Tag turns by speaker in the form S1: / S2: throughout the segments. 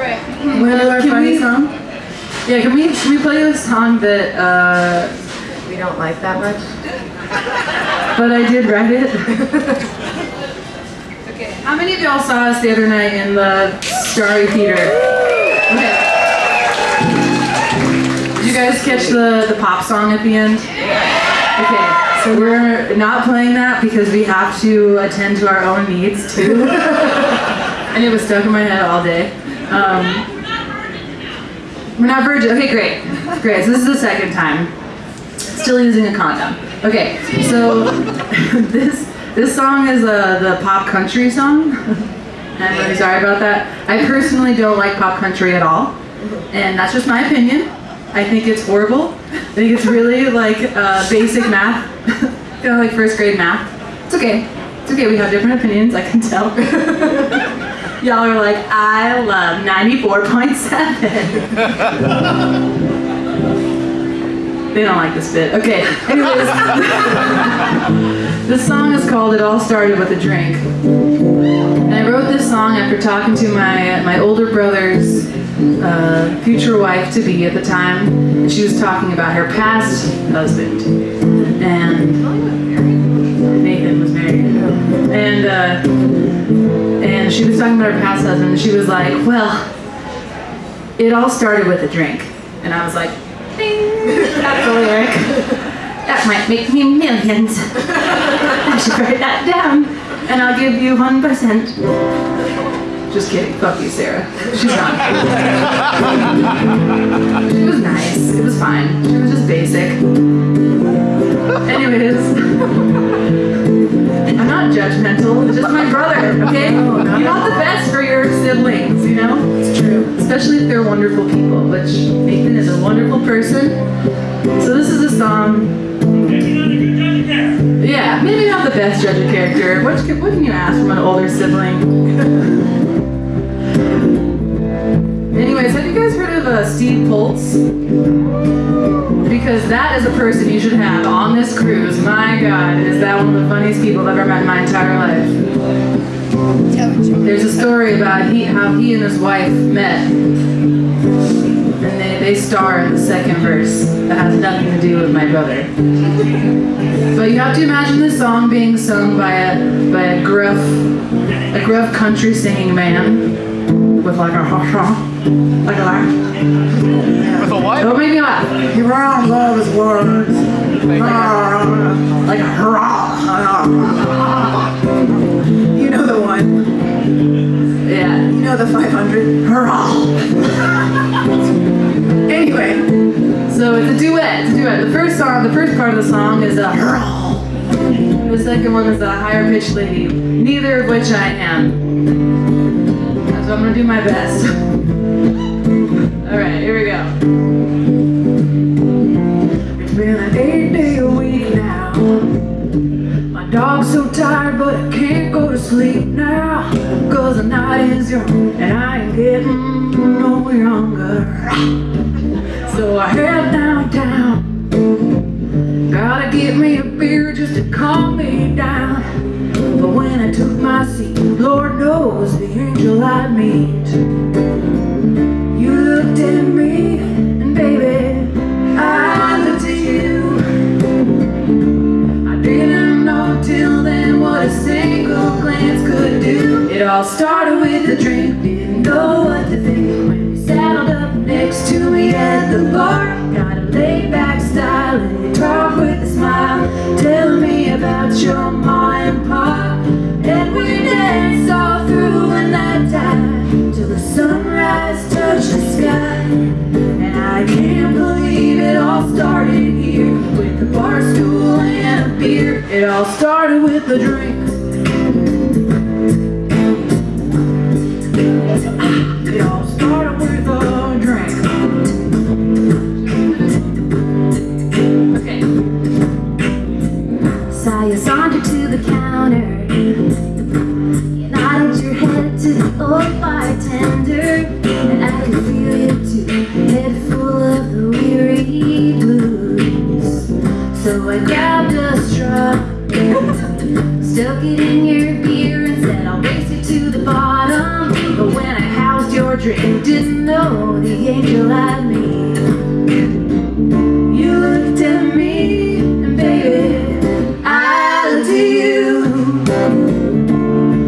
S1: Alright.
S2: Wanna do our funny song? Yeah, can we, can we play a song that, uh,
S3: We don't like that much.
S2: but I did write it? okay, how many of y'all saw us the other night in the Starry Theater? Okay. Did you guys catch the, the pop song at the end? Okay, so we're not playing that because we have to attend to our own needs too. and it was stuck in my head all day. Um, we're not virgin. Okay, great. Great. So this is the second time. Still using a condom. Okay, so this this song is a the pop country song. I'm really sorry about that. I personally don't like pop country at all, and that's just my opinion. I think it's horrible. I think it's really like uh, basic math, kind of like first grade math. It's okay. It's okay. We have different opinions. I can tell. Y'all are like, I love 94.7. they don't like this bit. Okay, anyways. this song is called It All Started With a Drink. And I wrote this song after talking to my, my older brother's uh, future wife to be at the time. And she was talking about her past husband. And Nathan was married. And, uh, and she was talking about her past husband, and she was like, well, it all started with a drink. And I was like, ding, that's a lyric. That might make me millions. I should write that down, and I'll give you 1%. Just kidding, fuck you, Sarah. She's not. she was nice, it was fine. She was just basic. Want the best for your siblings, you know? It's true. Especially if they're wonderful people, which Nathan is a wonderful person. So this is a song. Yeah, maybe not the best judge of character. What, can- what can you ask from an older sibling? Anyways, have you guys heard of uh, Steve Poltz? Because that is a person you should have on this cruise. My God, is that one of the funniest people I've ever met in my entire life. There's a story about he, how he and his wife met. And they, they star in the second verse that has nothing to do with my brother. But you have to imagine this song being sung by a, by a gruff, a gruff country singing man with like a ha like a laugh.
S4: With a what?
S2: Don't make me laugh.
S3: He runs all his words.
S2: Like a hurrah. Yeah.
S3: You know the 500.
S2: Hurrah.
S3: Anyway,
S2: So it's a duet. It's a duet. The first song, the first part of the song is a hurrah. The second one is a higher pitched lady. Neither of which I am. So I'm gonna do my best. All right, here we go.
S3: Sleep now. Cause the night is young and I ain't getting no younger. So I head downtown. Gotta get me a beer just to calm me down. But when I took my seat, Lord knows the angel I meet. You looked at me, do. It all started with a drink, didn't know what to think. When you saddled up next to me at the bar, got a laid back style, and you talk with a smile, Tell me about your ma and pa. And we danced all through the night time till the sunrise touched the sky. And I can't believe it all started here with a bar stool and a beer. It all started with a drink. It all started with a drink.
S2: Okay.
S5: Saw you saunter to the counter. You nodded your head to the old bartender. And I could feel you too, head full of the weary blues. So I grabbed a straw, stuck
S2: you didn't know the angel had me. You looked at me, and baby, I looked at you.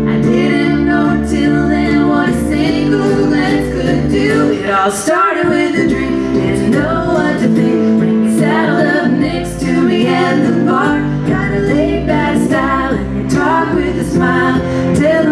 S2: I didn't know till then what a single glance could do. It all started with a dream, didn't know what to think when you saddled up next to me at the bar. Kinda laid back style, and you talk with a smile, telling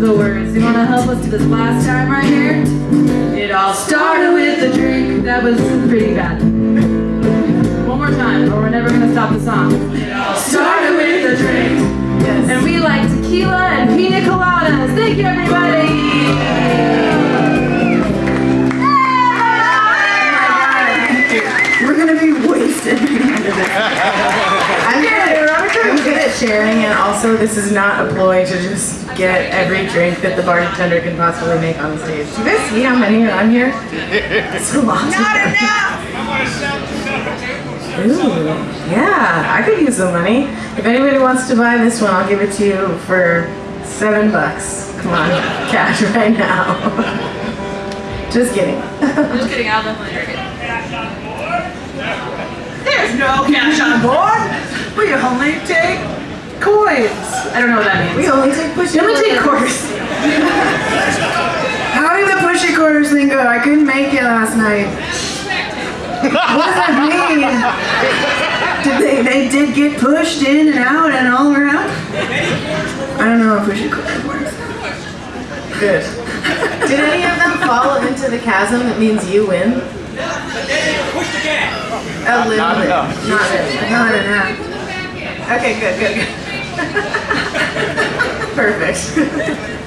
S3: Those are the words. You wanna help us do this last time right here?
S6: It all started with a drink.
S3: That was pretty bad. One more time, or we're never gonna stop the song.
S6: It all Started with a drink.
S3: And we like tequila and pina coladas. Thank you, everybody!
S1: We're gonna be wasted. I'm good. I'm good at sharing, and also this is not a ploy to just get every drink that the bartender can possibly make on the stage. Do you guys see how many are on here? It's a lot. Not enough. Ooh, yeah, I could use some money. If anybody wants to buy this one, I'll give it to you for seven bucks. Come on, cash right now. Just kidding.
S3: Just kidding, I'll definitely drink it.
S6: There's no cash on board. We only take coins.
S3: I don't know what that means.
S1: We
S3: means.
S1: only take push.
S3: We only take quarters.
S1: How did the pushy quarters thing go? I couldn't make it last night. what does that mean? Did they, they did get pushed in and out and all around? I don't know how pushy quarters works. Good. Did any of them fall into the chasm that means you win? A little bit. Not really. Not enough. Okay, good, good, good. Perfect.